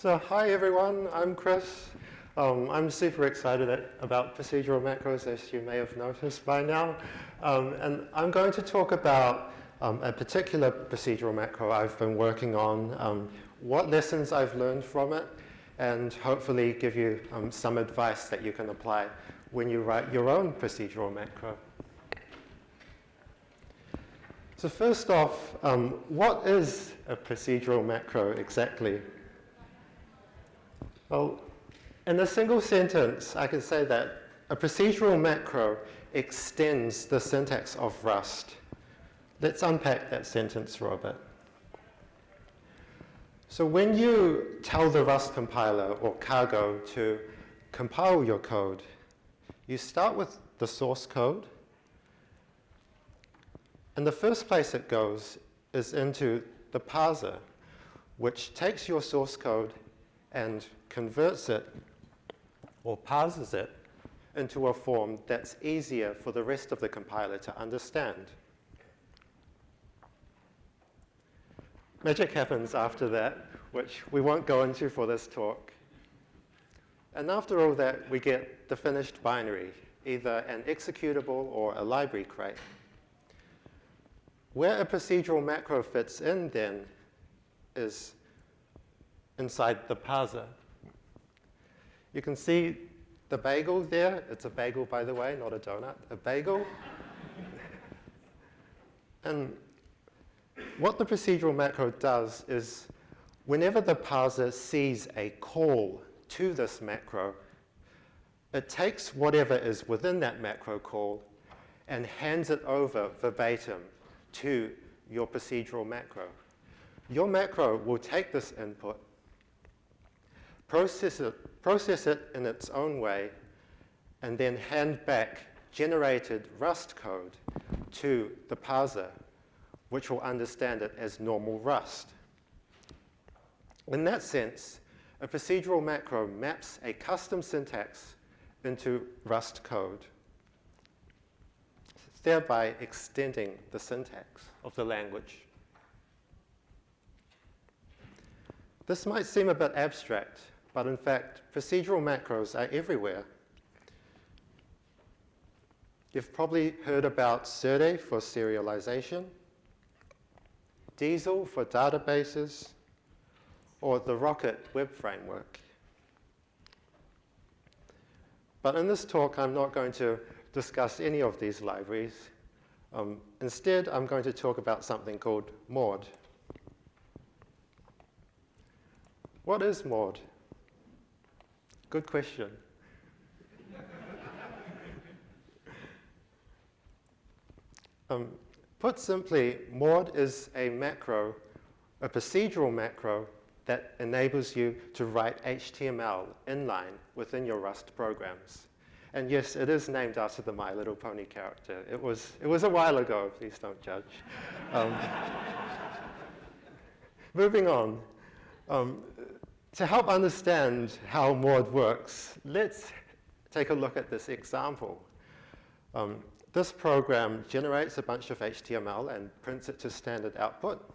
So hi everyone, I'm Chris. Um, I'm super excited about procedural macros as you may have noticed by now. Um, and I'm going to talk about um, a particular procedural macro I've been working on, um, what lessons I've learned from it, and hopefully give you um, some advice that you can apply when you write your own procedural macro. So first off, um, what is a procedural macro exactly? Well, in a single sentence, I can say that a procedural macro extends the syntax of Rust. Let's unpack that sentence bit. So when you tell the Rust compiler or cargo to compile your code, you start with the source code, and the first place it goes is into the parser, which takes your source code and converts it or parses it into a form that's easier for the rest of the compiler to understand. Magic happens after that, which we won't go into for this talk. And after all that, we get the finished binary, either an executable or a library crate. Where a procedural macro fits in then is inside the parser. You can see the bagel there. It's a bagel, by the way, not a donut, a bagel. and what the procedural macro does is whenever the parser sees a call to this macro, it takes whatever is within that macro call and hands it over verbatim to your procedural macro. Your macro will take this input, process it, process it in its own way, and then hand back generated Rust code to the parser, which will understand it as normal Rust. In that sense, a procedural macro maps a custom syntax into Rust code thereby extending the syntax of the language. This might seem a bit abstract, but in fact, procedural macros are everywhere. You've probably heard about Serde for serialization, Diesel for databases, or the Rocket web framework. But in this talk, I'm not going to discuss any of these libraries. Um, instead, I'm going to talk about something called Maud. What is Maud? Good question. um, put simply, Maud is a macro, a procedural macro that enables you to write HTML inline within your Rust programs. And yes, it is named after the My Little Pony character. It was, it was a while ago, please don't judge. Um, moving on. Um, to help understand how Maud works, let's take a look at this example. Um, this program generates a bunch of HTML and prints it to standard output.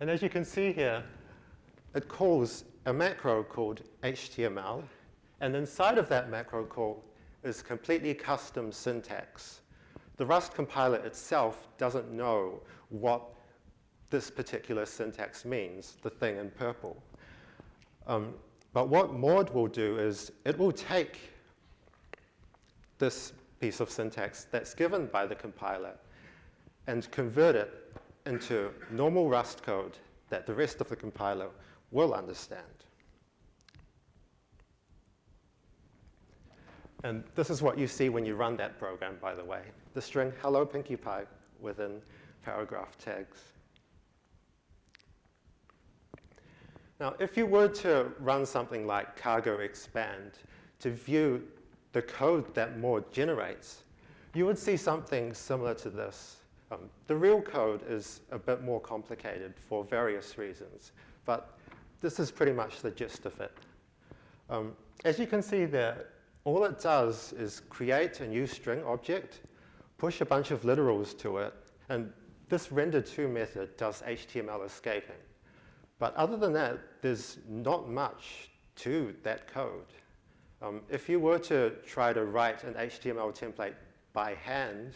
And as you can see here, it calls a macro called HTML and inside of that macro call is completely custom syntax. The Rust compiler itself doesn't know what this particular syntax means, the thing in purple. Um, but what Maud will do is it will take this piece of syntax that's given by the compiler and convert it into normal Rust code that the rest of the compiler will understand. And this is what you see when you run that program, by the way. The string hello Pinkie Pie within paragraph tags. Now, if you were to run something like cargo expand to view the code that Maud generates, you would see something similar to this. Um, the real code is a bit more complicated for various reasons, but this is pretty much the gist of it. Um, as you can see there, all it does is create a new string object, push a bunch of literals to it, and this render to method does HTML escaping. But other than that, there's not much to that code. Um, if you were to try to write an HTML template by hand,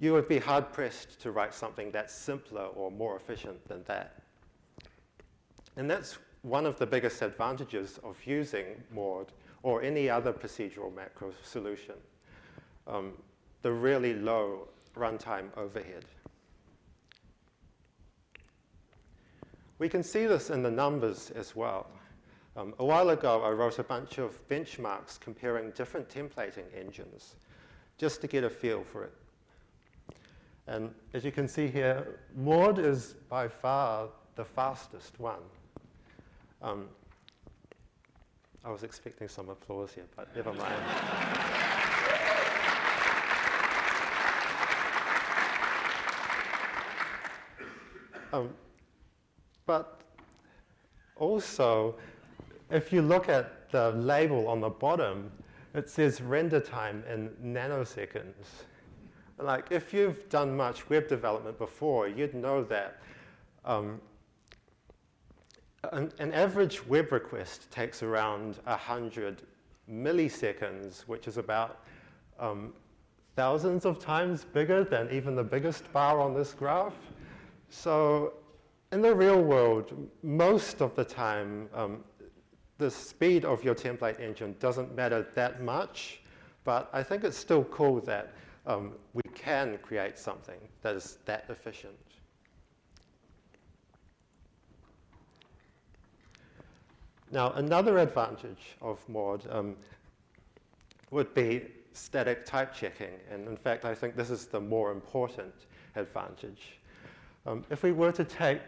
you would be hard-pressed to write something that's simpler or more efficient than that. And that's one of the biggest advantages of using Maud or any other procedural macro solution, um, the really low runtime overhead. We can see this in the numbers as well. Um, a while ago, I wrote a bunch of benchmarks comparing different templating engines just to get a feel for it. And as you can see here, Maud is by far the fastest one. Um, I was expecting some applause here, but never mind. um, but also, if you look at the label on the bottom, it says render time in nanoseconds. Like, if you've done much web development before, you'd know that um, an, an, average web request takes around 100 milliseconds, which is about um, thousands of times bigger than even the biggest bar on this graph. So in the real world, most of the time, um, the speed of your template engine doesn't matter that much, but I think it's still cool that um, we can create something that is that efficient. Now, another advantage of Maud um, would be static type checking. And in fact, I think this is the more important advantage. Um, if we were to take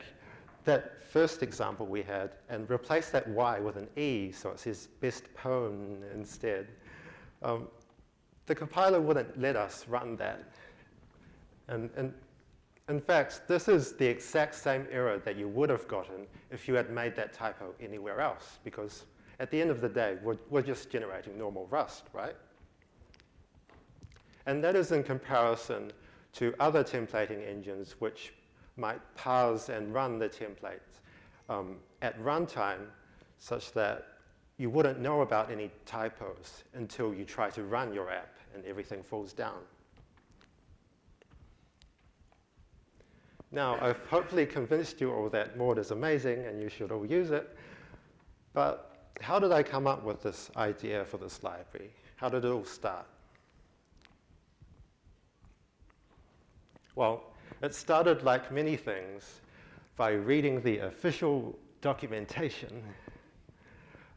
that first example we had and replace that Y with an E, so it says best pwn instead, um, the compiler wouldn't let us run that. And, and in fact, this is the exact same error that you would have gotten if you had made that typo anywhere else, because at the end of the day, we're, we're just generating normal Rust, right? And that is in comparison to other templating engines which might parse and run the templates um, at runtime such that you wouldn't know about any typos until you try to run your app and everything falls down. Now, I've hopefully convinced you all that Maud is amazing and you should all use it. But how did I come up with this idea for this library? How did it all start? Well, it started like many things by reading the official documentation.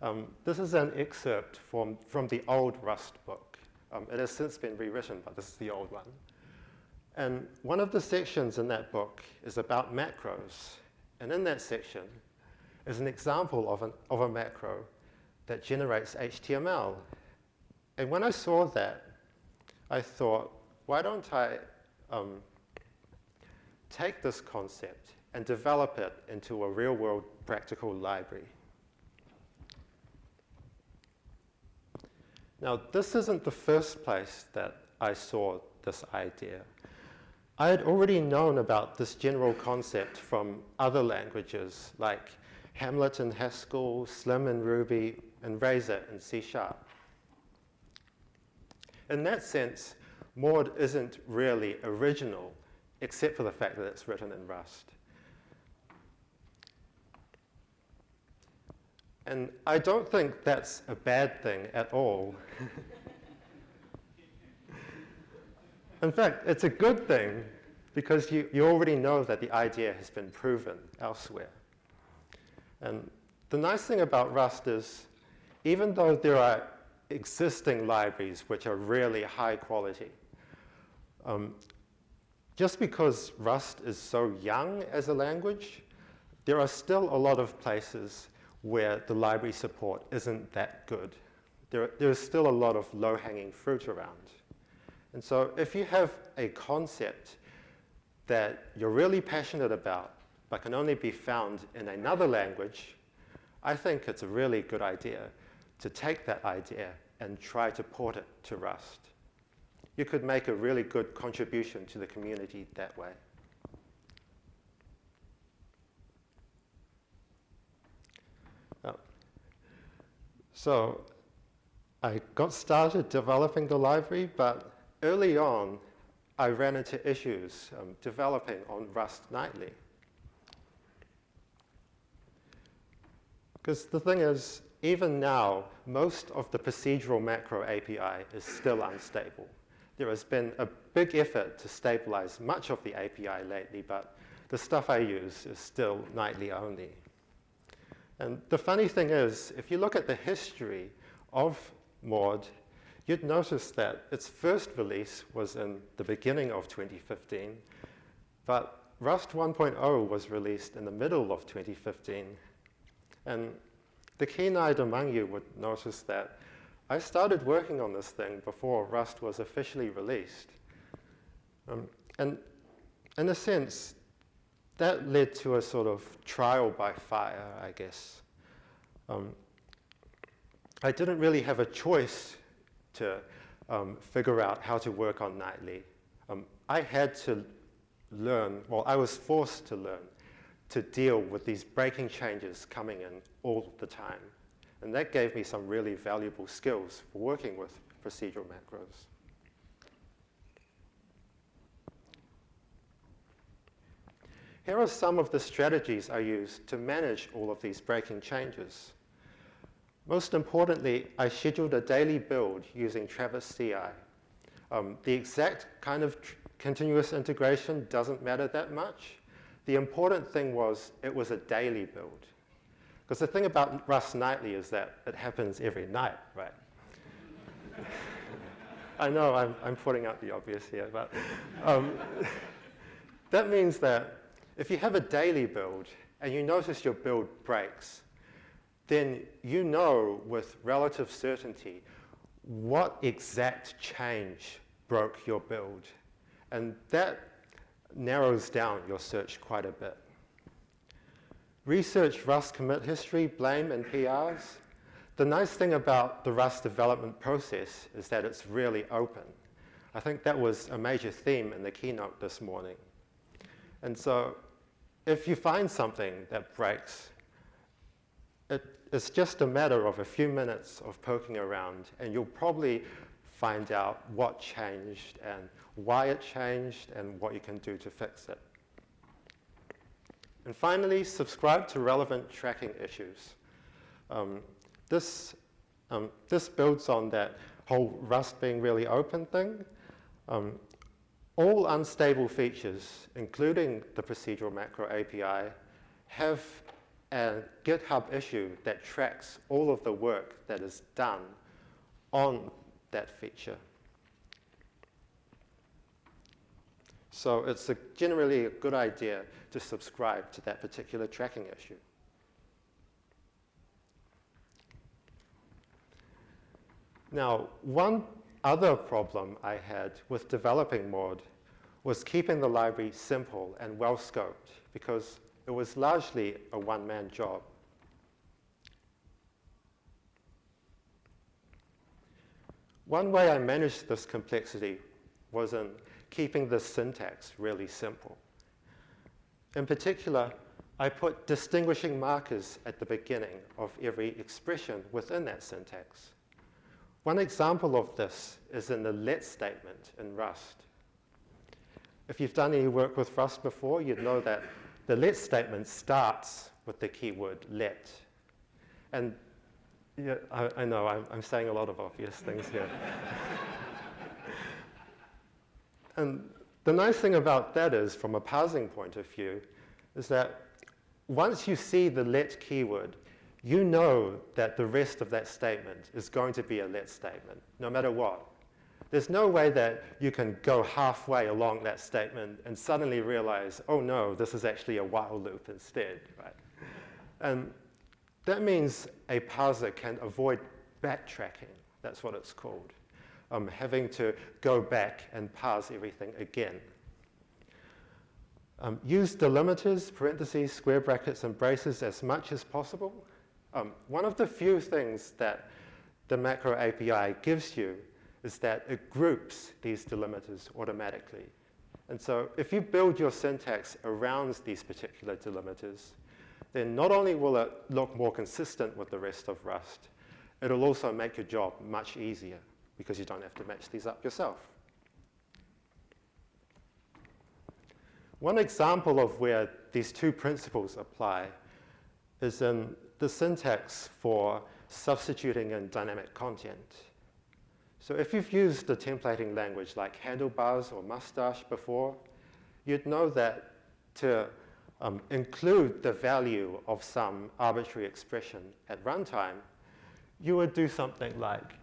Um, this is an excerpt from, from the old Rust book. Um, it has since been rewritten, but this is the old one. And one of the sections in that book is about macros. And in that section is an example of, an, of a macro that generates HTML. And when I saw that, I thought, why don't I um, take this concept and develop it into a real-world practical library? Now, this isn't the first place that I saw this idea. I had already known about this general concept from other languages like Hamlet in Haskell, Slim in Ruby, and Razor in C Sharp. In that sense, Maud isn't really original, except for the fact that it's written in Rust. And I don't think that's a bad thing at all. In fact, it's a good thing because you, you already know that the idea has been proven elsewhere. And the nice thing about Rust is, even though there are existing libraries which are really high quality, um, just because Rust is so young as a language, there are still a lot of places where the library support isn't that good. There, there's still a lot of low-hanging fruit around. And so if you have a concept that you're really passionate about but can only be found in another language, I think it's a really good idea to take that idea and try to port it to Rust. You could make a really good contribution to the community that way. So I got started developing the library, but early on, I ran into issues um, developing on Rust nightly. Because the thing is, even now, most of the procedural macro API is still unstable. There has been a big effort to stabilize much of the API lately, but the stuff I use is still nightly only. And the funny thing is, if you look at the history of Maud, you'd notice that its first release was in the beginning of 2015, but Rust 1.0 was released in the middle of 2015. And the keen-eyed among you would notice that I started working on this thing before Rust was officially released. Um, and in a sense, that led to a sort of trial by fire, I guess. Um, I didn't really have a choice to um, figure out how to work on Nightly. Um, I had to learn, well, I was forced to learn to deal with these breaking changes coming in all the time. And that gave me some really valuable skills for working with procedural macros. Here are some of the strategies I use to manage all of these breaking changes. Most importantly, I scheduled a daily build using Travis CI. Um, the exact kind of continuous integration doesn't matter that much. The important thing was it was a daily build. Because the thing about Rust Nightly is that it happens every night, right? I know I'm, I'm putting out the obvious here, but um, that means that if you have a daily build and you notice your build breaks, then you know with relative certainty what exact change broke your build. And that narrows down your search quite a bit. Research Rust commit history, blame, and PRs. The nice thing about the Rust development process is that it's really open. I think that was a major theme in the keynote this morning. And so if you find something that breaks, it, it's just a matter of a few minutes of poking around, and you'll probably find out what changed and why it changed and what you can do to fix it. And finally, subscribe to relevant tracking issues. Um, this, um, this builds on that whole Rust being really open thing. Um, all unstable features, including the procedural macro API, have a GitHub issue that tracks all of the work that is done on that feature. So it's a generally a good idea to subscribe to that particular tracking issue. Now, one other problem I had with developing Maud was keeping the library simple and well-scoped because it was largely a one-man job. One way I managed this complexity was in keeping the syntax really simple. In particular, I put distinguishing markers at the beginning of every expression within that syntax. One example of this is in the let statement in Rust. If you've done any work with Rust before, you'd know that the let statement starts with the keyword let. And yeah, I, I know I'm, I'm saying a lot of obvious things here. And the nice thing about that is, from a parsing point of view, is that once you see the let keyword, you know that the rest of that statement is going to be a let statement, no matter what. There's no way that you can go halfway along that statement and suddenly realize, oh no, this is actually a while loop instead, right? And that means a parser can avoid backtracking. That's what it's called um, having to go back and parse everything again. Um, use delimiters, parentheses, square brackets, and braces as much as possible. Um, one of the few things that the macro API gives you is that it groups these delimiters automatically. And so if you build your syntax around these particular delimiters, then not only will it look more consistent with the rest of Rust, it'll also make your job much easier because you don't have to match these up yourself. One example of where these two principles apply is in the syntax for substituting in dynamic content. So if you've used a templating language like handlebars or mustache before, you'd know that to um, include the value of some arbitrary expression at runtime, you would do something like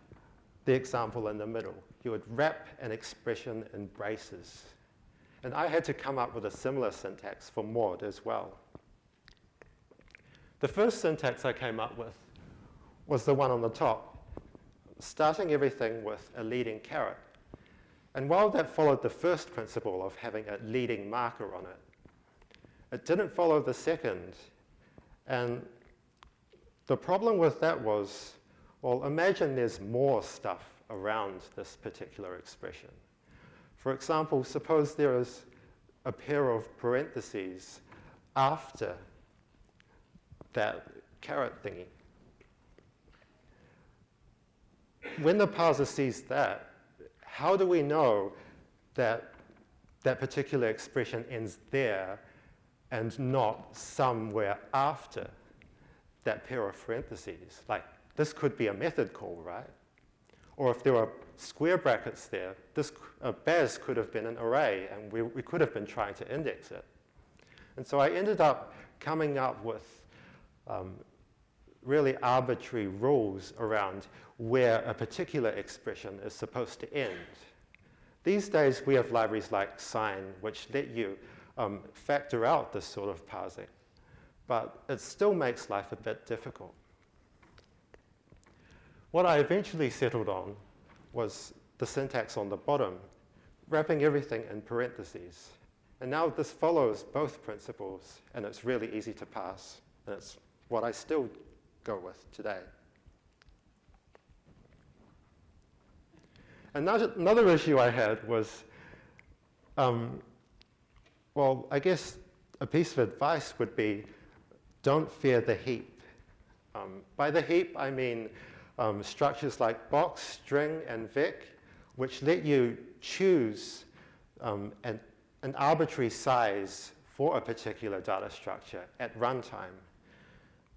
the example in the middle. You would wrap an expression in braces. And I had to come up with a similar syntax for Maud as well. The first syntax I came up with was the one on the top, starting everything with a leading caret. And while that followed the first principle of having a leading marker on it, it didn't follow the second. And the problem with that was, well, imagine there's more stuff around this particular expression. For example, suppose there is a pair of parentheses after that caret thingy. When the parser sees that, how do we know that that particular expression ends there and not somewhere after that pair of parentheses? Like, this could be a method call, right? Or if there are square brackets there, this uh, Baz could have been an array, and we, we could have been trying to index it. And so I ended up coming up with um, really arbitrary rules around where a particular expression is supposed to end. These days, we have libraries like Syn, which let you um, factor out this sort of parsing, but it still makes life a bit difficult. What I eventually settled on was the syntax on the bottom, wrapping everything in parentheses. And now this follows both principles, and it's really easy to pass. And it's what I still go with today. Another, another issue I had was, um, well, I guess a piece of advice would be don't fear the heap. Um, by the heap, I mean um, structures like box, string, and vec, which let you choose um, an, an arbitrary size for a particular data structure at runtime.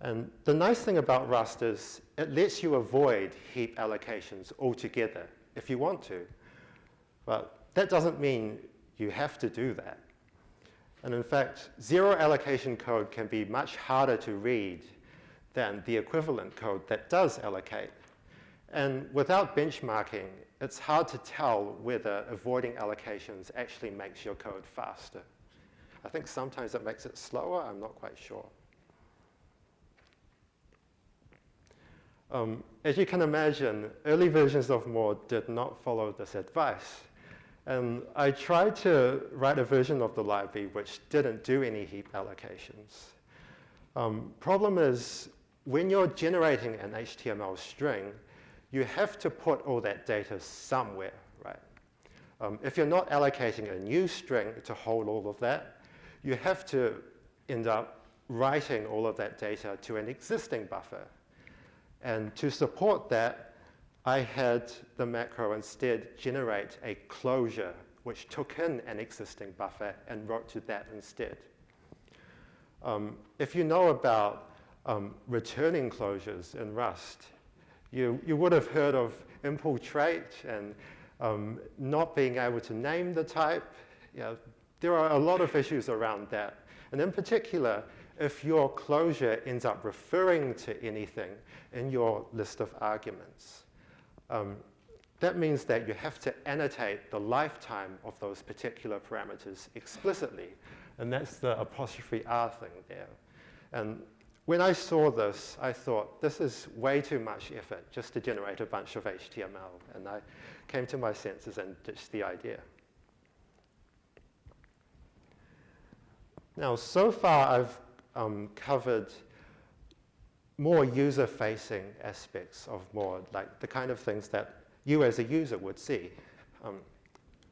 And the nice thing about Rust is it lets you avoid heap allocations altogether if you want to. But that doesn't mean you have to do that. And in fact, zero allocation code can be much harder to read than the equivalent code that does allocate. And without benchmarking, it's hard to tell whether avoiding allocations actually makes your code faster. I think sometimes it makes it slower, I'm not quite sure. Um, as you can imagine, early versions of Maud did not follow this advice. And I tried to write a version of the library which didn't do any heap allocations. Um, problem is, when you're generating an HTML string, you have to put all that data somewhere, right? Um, if you're not allocating a new string to hold all of that, you have to end up writing all of that data to an existing buffer. And to support that, I had the macro instead generate a closure which took in an existing buffer and wrote to that instead. Um, if you know about um, returning closures in Rust, you, you would have heard of impl Trait and um, not being able to name the type. Know, there are a lot of issues around that. And in particular, if your closure ends up referring to anything in your list of arguments, um, that means that you have to annotate the lifetime of those particular parameters explicitly. And that's the apostrophe R thing there. And when I saw this, I thought, this is way too much effort just to generate a bunch of HTML. And I came to my senses and ditched the idea. Now, so far I've um, covered more user-facing aspects of Maud, like the kind of things that you as a user would see. Um,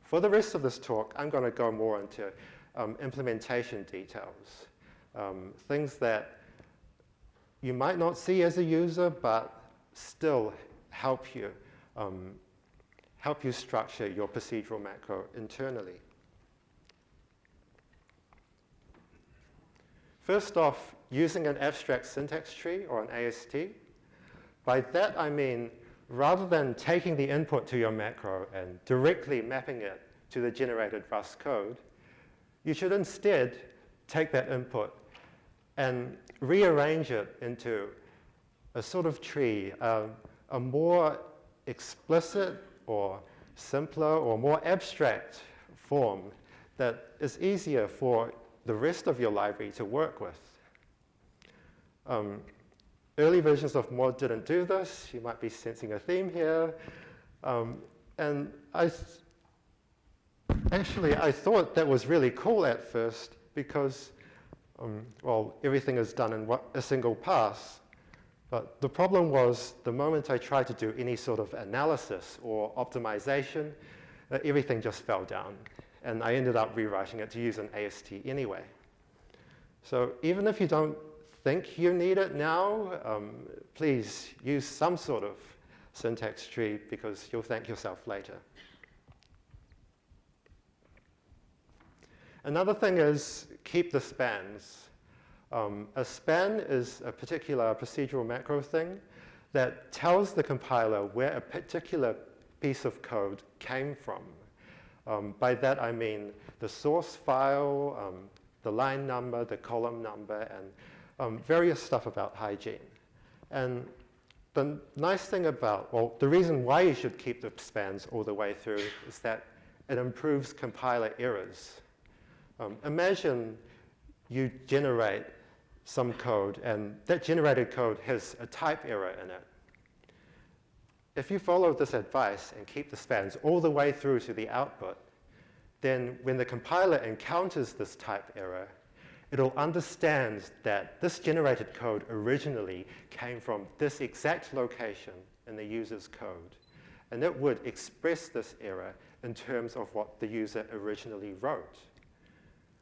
for the rest of this talk, I'm going to go more into um, implementation details, um, things that you might not see as a user, but still help you, um, help you structure your procedural macro internally. First off, using an abstract syntax tree or an AST. By that I mean, rather than taking the input to your macro and directly mapping it to the generated Rust code, you should instead take that input and rearrange it into a sort of tree, uh, a more explicit or simpler or more abstract form that is easier for the rest of your library to work with. Um, early versions of Maud didn't do this. You might be sensing a theme here. Um, and I actually, I thought that was really cool at first because, um, well, everything is done in a single pass. But the problem was the moment I tried to do any sort of analysis or optimization, uh, everything just fell down. And I ended up rewriting it to use an AST anyway. So even if you don't think you need it now, um, please use some sort of syntax tree because you'll thank yourself later. Another thing is keep the spans. Um, a span is a particular procedural macro thing that tells the compiler where a particular piece of code came from. Um, by that I mean the source file, um, the line number, the column number, and um, various stuff about hygiene. And the nice thing about, well, the reason why you should keep the spans all the way through is that it improves compiler errors. Um, imagine you generate some code, and that generated code has a type error in it. If you follow this advice and keep the spans all the way through to the output, then when the compiler encounters this type error, it'll understand that this generated code originally came from this exact location in the user's code. And it would express this error in terms of what the user originally wrote.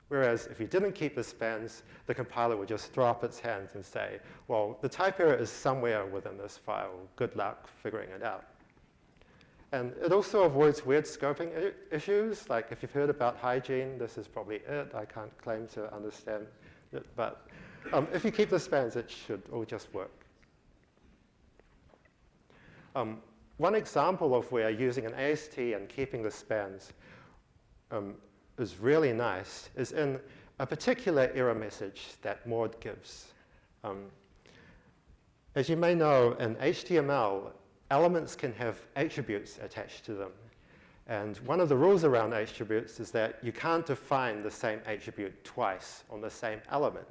Whereas if you didn't keep the spans, the compiler would just throw up its hands and say, well, the type error is somewhere within this file. Good luck figuring it out. And it also avoids weird scoping issues. Like if you've heard about hygiene, this is probably it. I can't claim to understand it. But um, if you keep the spans, it should all just work. Um, one example of where using an AST and keeping the spans um, is really nice is in a particular error message that Maud gives. Um, as you may know, in HTML, elements can have attributes attached to them. And one of the rules around attributes is that you can't define the same attribute twice on the same element.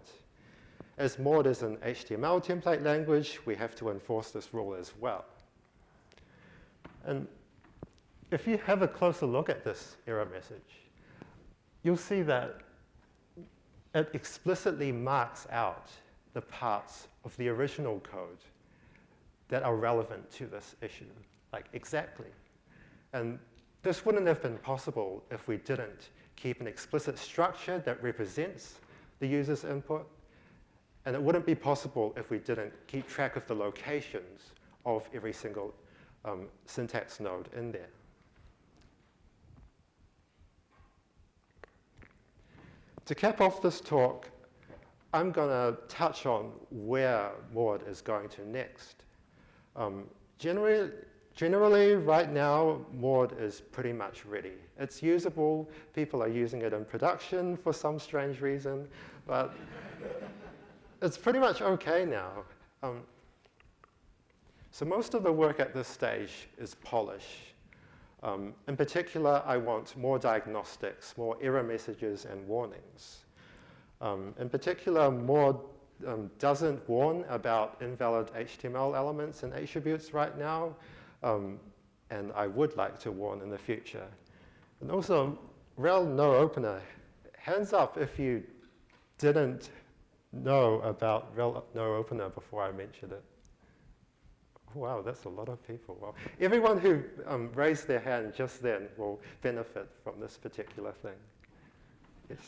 As Maud is an HTML template language, we have to enforce this rule as well. And if you have a closer look at this error message, you'll see that it explicitly marks out the parts of the original code that are relevant to this issue, like exactly. And this wouldn't have been possible if we didn't keep an explicit structure that represents the user's input. And it wouldn't be possible if we didn't keep track of the locations of every single um, syntax node in there. To cap off this talk, I'm going to touch on where Maud is going to next. Um, generally, generally, right now, Maud is pretty much ready. It's usable. People are using it in production for some strange reason, but it's pretty much OK now. Um, so most of the work at this stage is polish. Um, in particular, I want more diagnostics, more error messages and warnings. Um, in particular, Maud um, doesn't warn about invalid HTML elements and attributes right now, um, and I would like to warn in the future. And also, rel no opener, hands up if you didn't know about rel no opener before I mentioned it. Wow, that's a lot of people. Well, everyone who um, raised their hand just then will benefit from this particular thing. Yes.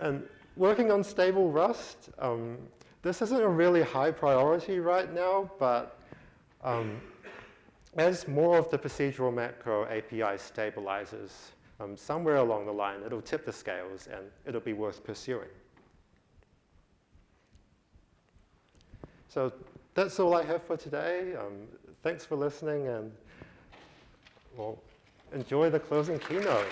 And working on stable Rust, um, this isn't a really high priority right now, but um, as more of the procedural macro API stabilizes, um, somewhere along the line, it'll tip the scales and it'll be worth pursuing. So that's all I have for today. Um, thanks for listening and well, enjoy the closing keynote.